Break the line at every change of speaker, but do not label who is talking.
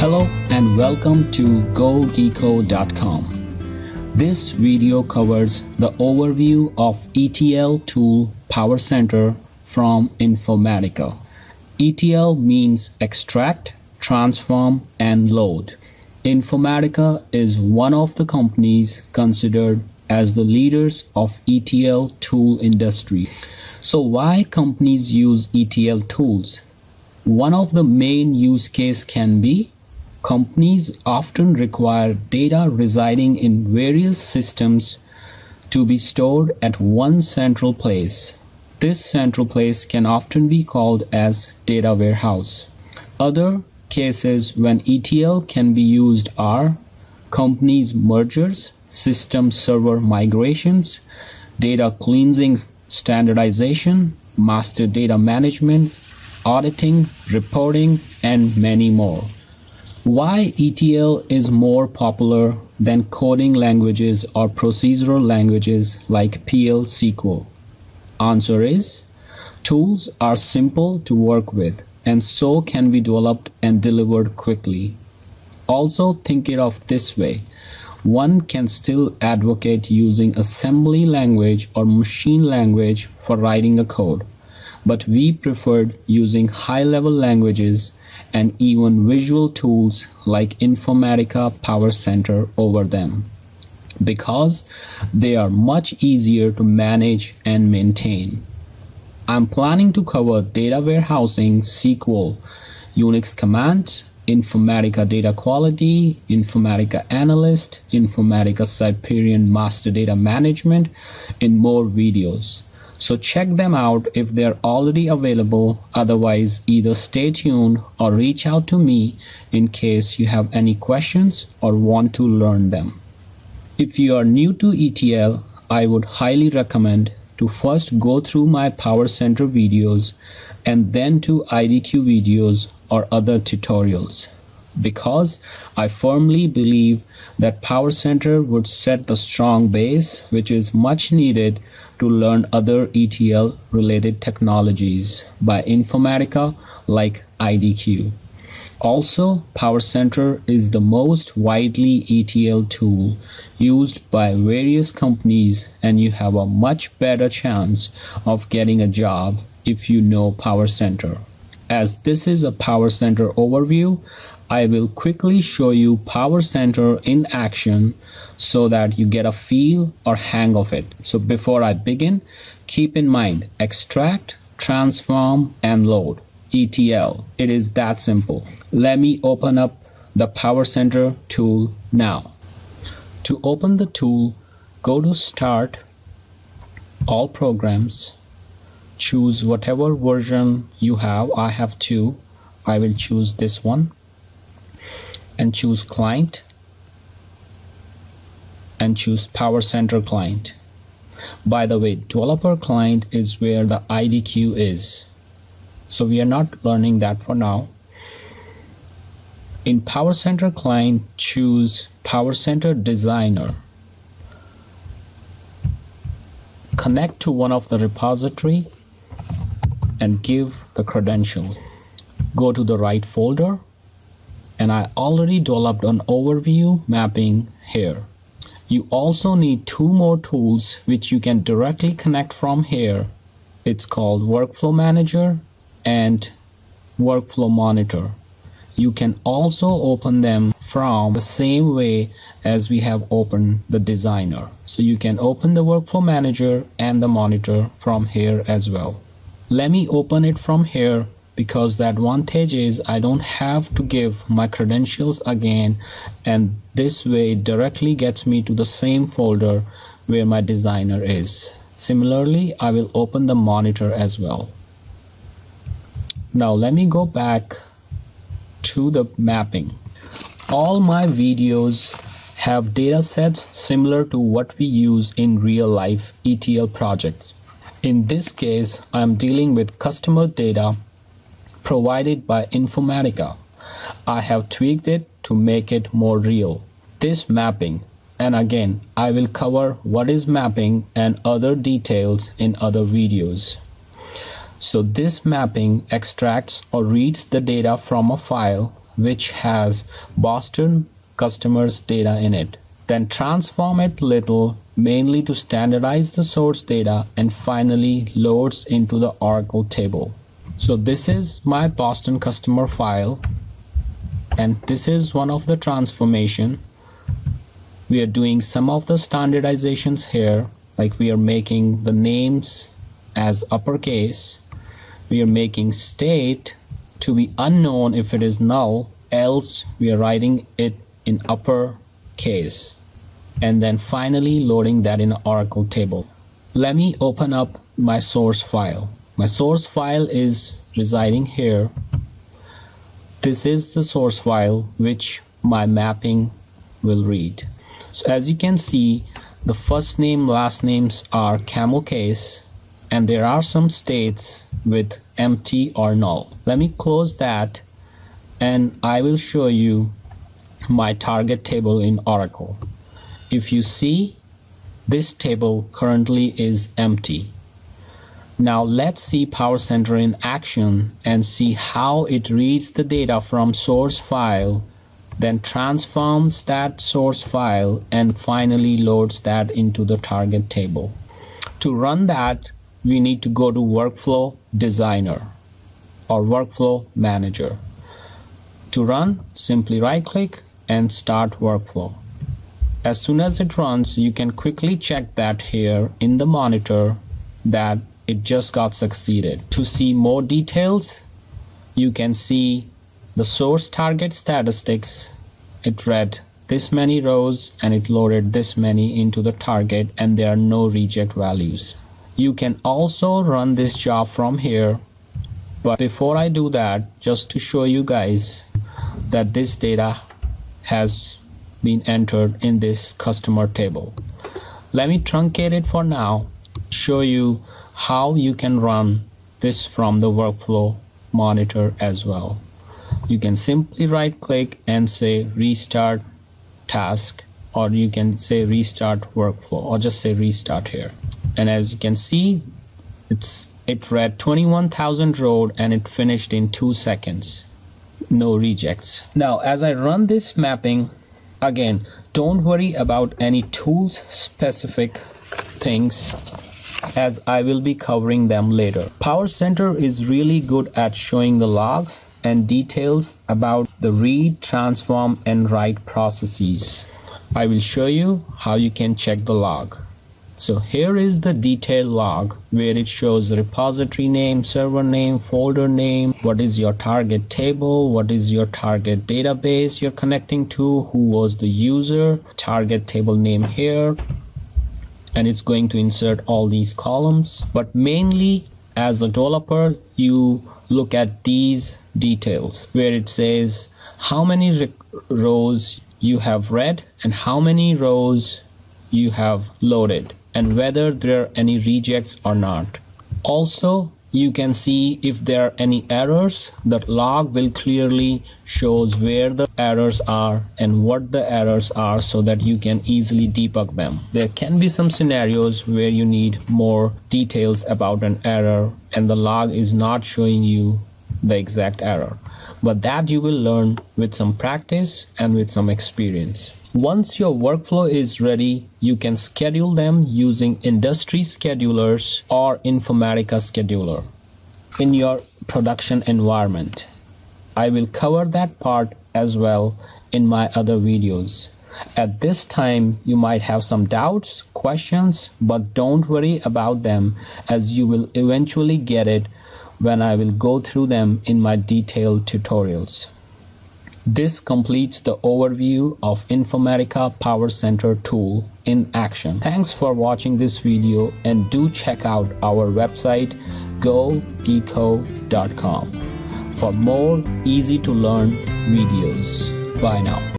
Hello and welcome to GoGeeko.com. This video covers the overview of ETL tool PowerCenter from Informatica. ETL means extract, transform, and load. Informatica is one of the companies considered as the leaders of ETL tool industry. So why companies use ETL tools? One of the main use case can be companies often require data residing in various systems to be stored at one central place. This central place can often be called as data warehouse. Other cases when ETL can be used are companies mergers, system server migrations, data cleansing standardization, master data management, auditing, reporting, and many more. Why ETL is more popular than coding languages or procedural languages like PL SQL? Answer is tools are simple to work with and so can be developed and delivered quickly. Also think it of this way. One can still advocate using assembly language or machine language for writing a code, but we preferred using high-level languages and even visual tools like Informatica PowerCenter over them because they are much easier to manage and maintain. I'm planning to cover data warehousing, SQL, Unix commands, Informatica data quality, Informatica analyst, Informatica Siperian master data management in more videos. So check them out if they're already available. Otherwise, either stay tuned or reach out to me in case you have any questions or want to learn them. If you are new to ETL, I would highly recommend to first go through my Power Center videos and then to IDQ videos or other tutorials because I firmly believe that Power Center would set the strong base which is much needed to learn other ETL related technologies by Informatica like IDQ. Also, Power Center is the most widely ETL tool used by various companies and you have a much better chance of getting a job if you know PowerCenter. As this is a Power Center overview, I will quickly show you Power Center in action so that you get a feel or hang of it. So before I begin, keep in mind extract, transform, and load. ETL. It is that simple. Let me open up the Power Center tool now. To open the tool, go to Start, All Programs, choose whatever version you have. I have two. I will choose this one and choose client and choose PowerCenter client. By the way, developer client is where the IDQ is. So we are not learning that for now. In PowerCenter client, choose PowerCenter designer. Connect to one of the repository and give the credentials. Go to the right folder and I already developed an overview mapping here. You also need two more tools which you can directly connect from here. It's called Workflow Manager and Workflow Monitor. You can also open them from the same way as we have opened the designer. So you can open the Workflow Manager and the Monitor from here as well. Let me open it from here because the advantage is I don't have to give my credentials again and this way directly gets me to the same folder where my designer is. Similarly, I will open the monitor as well. Now let me go back to the mapping. All my videos have data sets similar to what we use in real life ETL projects. In this case, I am dealing with customer data provided by Informatica. I have tweaked it to make it more real. This mapping and again I will cover what is mapping and other details in other videos. So this mapping extracts or reads the data from a file which has Boston customers data in it. Then transform it little mainly to standardize the source data and finally loads into the Oracle table. So this is my Boston customer file and this is one of the transformation. We are doing some of the standardizations here like we are making the names as uppercase. We are making state to be unknown if it is null else we are writing it in upper case and then finally loading that in Oracle table. Let me open up my source file. My source file is residing here. This is the source file which my mapping will read. So as you can see, the first name, last names are camel case, and there are some states with empty or null. Let me close that and I will show you my target table in Oracle. If you see, this table currently is empty. Now let's see Power Center in action and see how it reads the data from source file, then transforms that source file and finally loads that into the target table. To run that, we need to go to Workflow Designer or Workflow Manager. To run, simply right click and start workflow. As soon as it runs, you can quickly check that here in the monitor that it just got succeeded. To see more details, you can see the source target statistics. It read this many rows and it loaded this many into the target and there are no reject values. You can also run this job from here. But before I do that, just to show you guys that this data has been entered in this customer table. Let me truncate it for now, show you how you can run this from the workflow monitor as well. You can simply right click and say restart task or you can say restart workflow or just say restart here. And as you can see, it's it read 21,000 road and it finished in two seconds. No rejects. Now, as I run this mapping, again, don't worry about any tools specific things as I will be covering them later. PowerCenter is really good at showing the logs and details about the read, transform, and write processes. I will show you how you can check the log. So here is the detail log where it shows the repository name, server name, folder name, what is your target table, what is your target database you're connecting to, who was the user, target table name here, and it's going to insert all these columns. But mainly as a developer you look at these details where it says how many rows you have read and how many rows you have loaded and whether there are any rejects or not. Also you can see if there are any errors that log will clearly shows where the errors are and what the errors are so that you can easily debug them. There can be some scenarios where you need more details about an error and the log is not showing you the exact error but that you will learn with some practice and with some experience once your workflow is ready, you can schedule them using industry schedulers or Informatica scheduler in your production environment. I will cover that part as well in my other videos. At this time, you might have some doubts, questions, but don't worry about them as you will eventually get it when I will go through them in my detailed tutorials. This completes the overview of Informatica PowerCenter tool in action. Thanks for watching this video and do check out our website gogeeko.com for more easy to learn videos. Bye now.